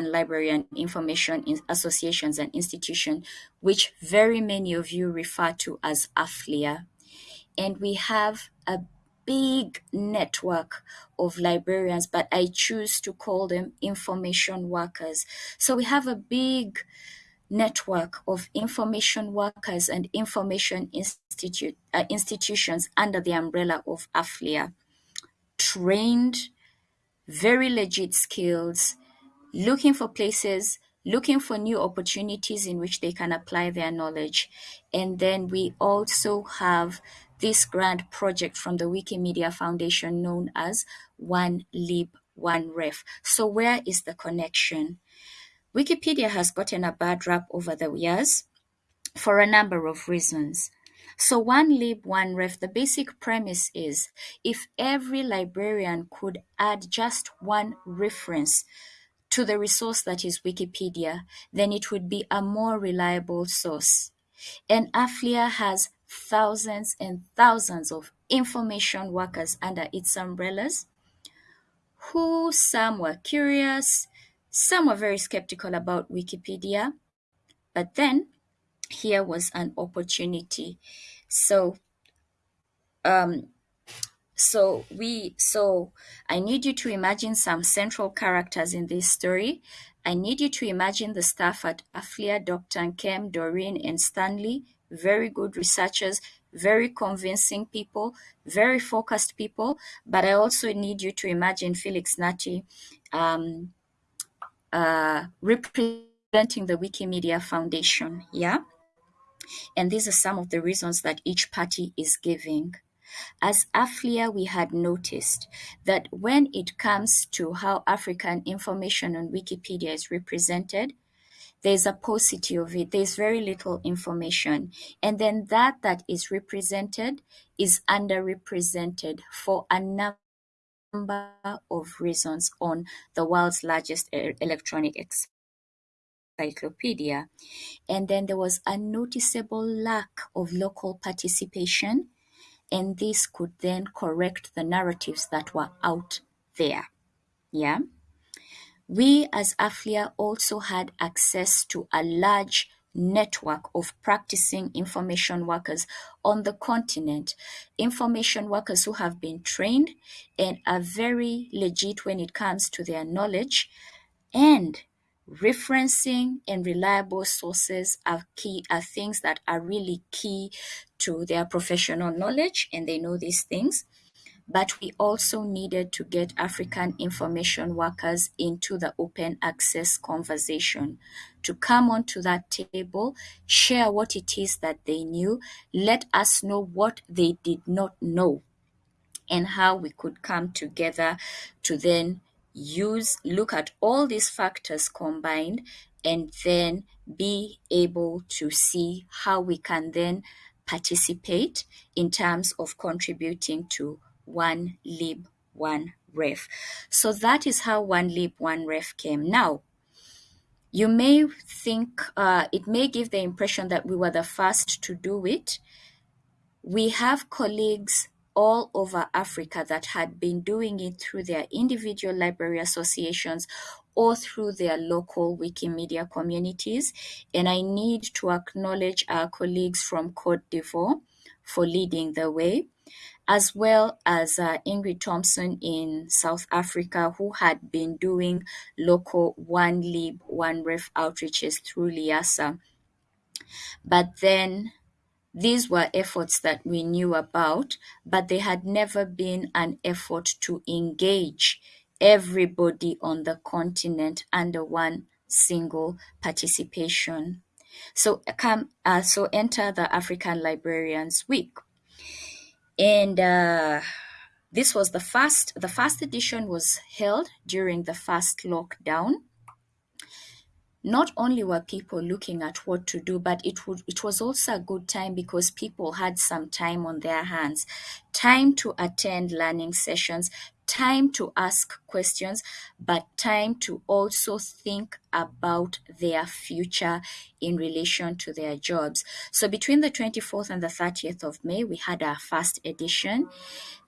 Library and Information Associations and Institutions, which very many of you refer to as AFLIA. And we have a big network of librarians, but I choose to call them information workers. So we have a big network of information workers and information institute, uh, institutions under the umbrella of AFLIA. Trained, very legit skills, looking for places, looking for new opportunities in which they can apply their knowledge. And then we also have this grand project from the Wikimedia Foundation known as One Lib, One Ref. So where is the connection? Wikipedia has gotten a bad rap over the years for a number of reasons. So one lib, one ref, the basic premise is if every librarian could add just one reference to the resource that is Wikipedia, then it would be a more reliable source. And AFLIA has thousands and thousands of information workers under its umbrellas who some were curious, some were very skeptical about Wikipedia, but then here was an opportunity. So um, so we so I need you to imagine some central characters in this story. I need you to imagine the staff at Aflia, Dr. Nkem, Doreen, and Stanley, very good researchers, very convincing people, very focused people. But I also need you to imagine Felix Nartey um, uh, representing the Wikimedia Foundation. Yeah. And these are some of the reasons that each party is giving. As AFLIA, we had noticed that when it comes to how African information on Wikipedia is represented, there's a paucity of it. There's very little information. And then that that is represented is underrepresented for a number of reasons on the world's largest electronic encyclopedia. And then there was a noticeable lack of local participation and this could then correct the narratives that were out there. Yeah. We as AFLIA also had access to a large network of practicing information workers on the continent. Information workers who have been trained and are very legit when it comes to their knowledge and referencing and reliable sources are key are things that are really key to their professional knowledge and they know these things. But we also needed to get African information workers into the open access conversation to come onto that table, share what it is that they knew, let us know what they did not know, and how we could come together to then use look at all these factors combined and then be able to see how we can then participate in terms of contributing to one lib one ref. So that is how one lib one ref came. Now you may think uh, it may give the impression that we were the first to do it. We have colleagues all over Africa that had been doing it through their individual library associations or through their local Wikimedia communities. And I need to acknowledge our colleagues from Cote d'Ivoire for leading the way, as well as uh, Ingrid Thompson in South Africa, who had been doing local One Lib, One Ref outreaches through LIASA. But then these were efforts that we knew about, but there had never been an effort to engage everybody on the continent under one single participation. So come, uh, so enter the African Librarians Week, and uh, this was the first. The first edition was held during the first lockdown, not only were people looking at what to do, but it would it was also a good time because people had some time on their hands, time to attend learning sessions, time to ask questions, but time to also think about their future in relation to their jobs. So between the 24th and the 30th of May, we had our first edition.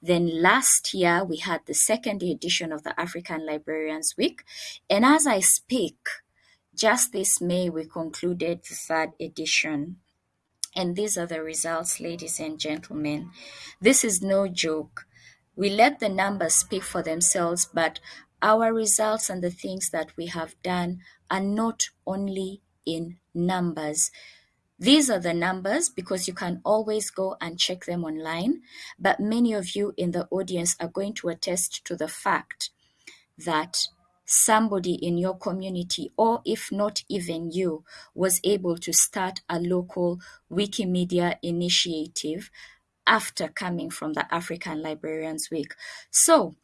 Then last year, we had the second edition of the African Librarians Week. And as I speak, just this May, we concluded the third edition. And these are the results, ladies and gentlemen. This is no joke. We let the numbers speak for themselves, but our results and the things that we have done are not only in numbers. These are the numbers because you can always go and check them online. But many of you in the audience are going to attest to the fact that somebody in your community, or if not even you, was able to start a local Wikimedia initiative after coming from the African Librarians Week. So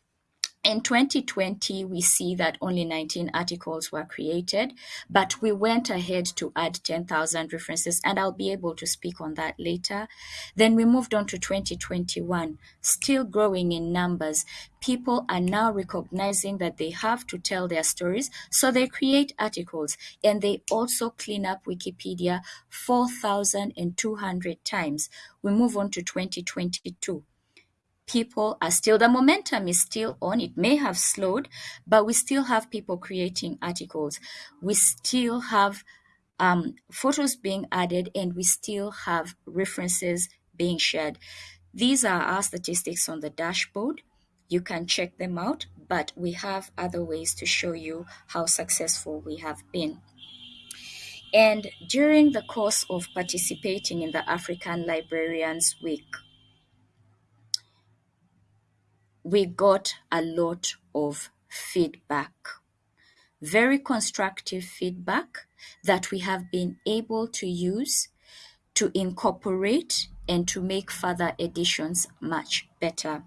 in 2020, we see that only 19 articles were created, but we went ahead to add 10,000 references, and I'll be able to speak on that later. Then we moved on to 2021, still growing in numbers. People are now recognizing that they have to tell their stories, so they create articles, and they also clean up Wikipedia 4,200 times. We move on to 2022 people are still the momentum is still on. It may have slowed but we still have people creating articles. We still have um, photos being added and we still have references being shared. These are our statistics on the dashboard. You can check them out but we have other ways to show you how successful we have been. And during the course of participating in the African Librarians Week, we got a lot of feedback, very constructive feedback that we have been able to use to incorporate and to make further editions much better.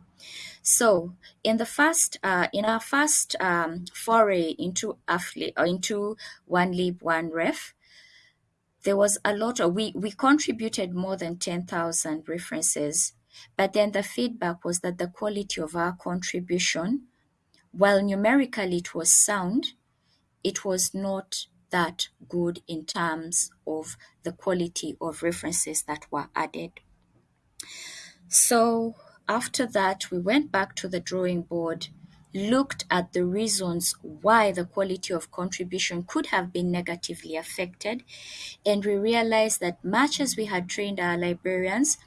So, in the first, uh, in our first um, foray into Afli, or into One Lib One Ref, there was a lot of we we contributed more than ten thousand references but then the feedback was that the quality of our contribution, while numerically it was sound, it was not that good in terms of the quality of references that were added. So after that, we went back to the drawing board, looked at the reasons why the quality of contribution could have been negatively affected, and we realized that much as we had trained our librarians,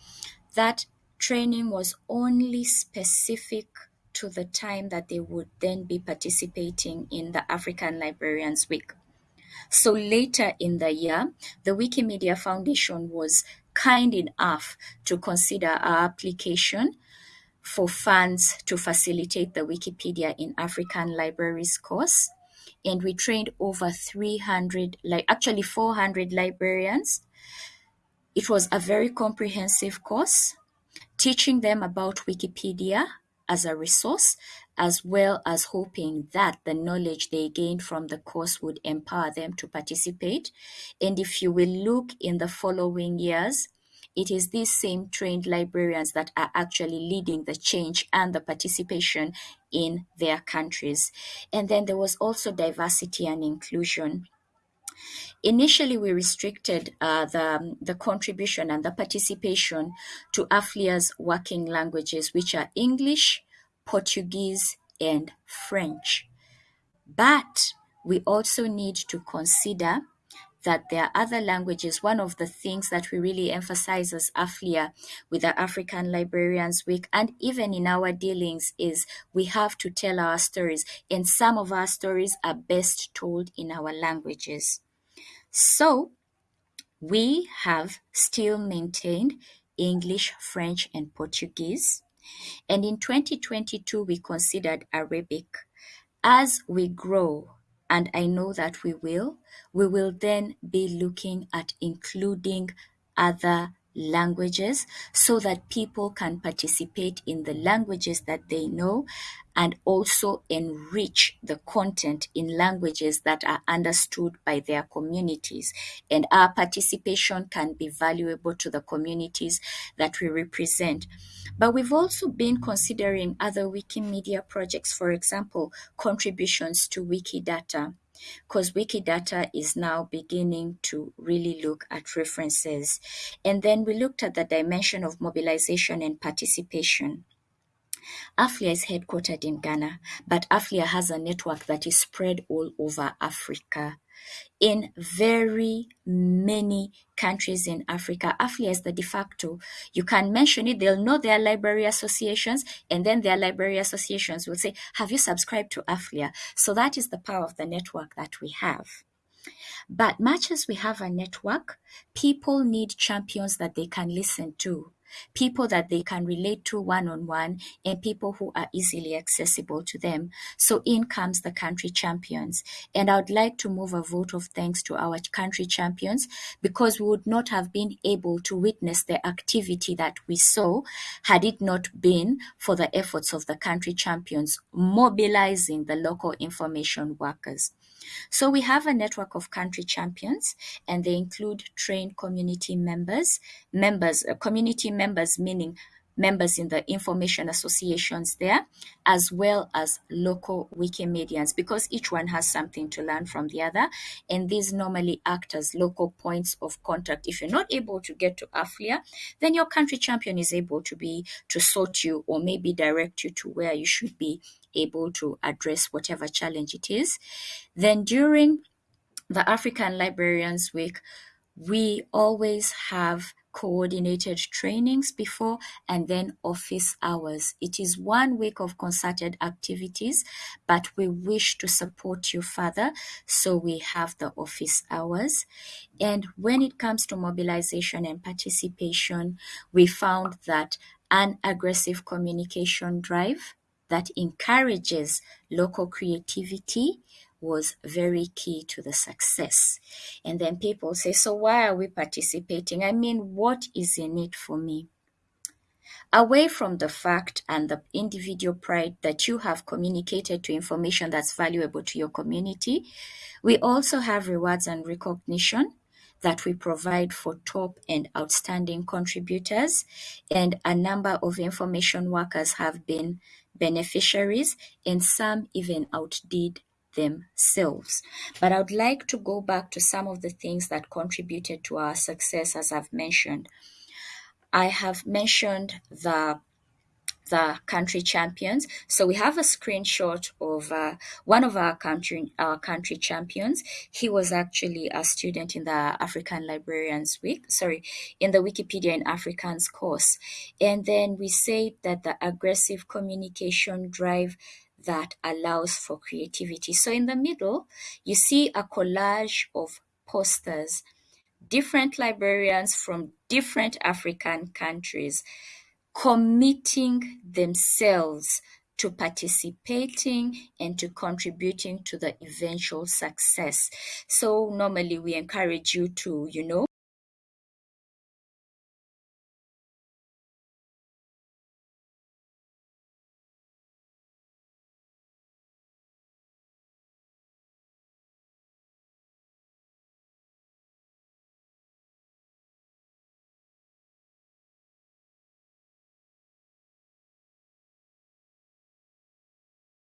that training was only specific to the time that they would then be participating in the African Librarians Week. So later in the year, the Wikimedia Foundation was kind enough to consider our application for funds to facilitate the Wikipedia in African Libraries course. And we trained over 300, like actually 400 librarians. It was a very comprehensive course teaching them about Wikipedia as a resource, as well as hoping that the knowledge they gained from the course would empower them to participate. And if you will look in the following years, it is these same trained librarians that are actually leading the change and the participation in their countries. And then there was also diversity and inclusion. Initially, we restricted uh, the, the contribution and the participation to AFLIA's working languages, which are English, Portuguese, and French. But we also need to consider that there are other languages. One of the things that we really emphasize as AFLIA with the African Librarians Week and even in our dealings is we have to tell our stories, and some of our stories are best told in our languages. So we have still maintained English, French, and Portuguese. And in 2022, we considered Arabic. As we grow, and I know that we will, we will then be looking at including other languages so that people can participate in the languages that they know and also enrich the content in languages that are understood by their communities. And our participation can be valuable to the communities that we represent. But we've also been considering other Wikimedia projects, for example, contributions to Wikidata because Wikidata is now beginning to really look at references. And then we looked at the dimension of mobilization and participation. AFLIA is headquartered in Ghana, but AFLIA has a network that is spread all over Africa. In very many countries in Africa, AFLIA is the de facto. You can mention it, they'll know their library associations, and then their library associations will say, Have you subscribed to AFLIA? So that is the power of the network that we have. But much as we have a network, people need champions that they can listen to people that they can relate to one on one, and people who are easily accessible to them. So in comes the country champions. And I would like to move a vote of thanks to our country champions because we would not have been able to witness the activity that we saw had it not been for the efforts of the country champions mobilizing the local information workers. So we have a network of country champions, and they include trained community members, members, uh, community members meaning members in the information associations there, as well as local Wikimedians, because each one has something to learn from the other. And these normally act as local points of contact. If you're not able to get to AFLIA, then your country champion is able to be to sort you or maybe direct you to where you should be able to address whatever challenge it is. Then during the African Librarians Week, we always have coordinated trainings before and then office hours. It is one week of concerted activities, but we wish to support you further, so we have the office hours. And when it comes to mobilization and participation, we found that an aggressive communication drive that encourages local creativity was very key to the success. And then people say, So why are we participating? I mean, what is in it for me? Away from the fact and the individual pride that you have communicated to information that's valuable to your community, we also have rewards and recognition that we provide for top and outstanding contributors, and a number of information workers have been beneficiaries, and some even outdid themselves. But I would like to go back to some of the things that contributed to our success, as I've mentioned. I have mentioned the the country champions. So we have a screenshot of uh, one of our country our country champions. He was actually a student in the African Librarians Week, sorry, in the Wikipedia in Africans course. And then we say that the aggressive communication drive that allows for creativity. So in the middle, you see a collage of posters, different librarians from different African countries committing themselves to participating and to contributing to the eventual success. So normally we encourage you to, you know,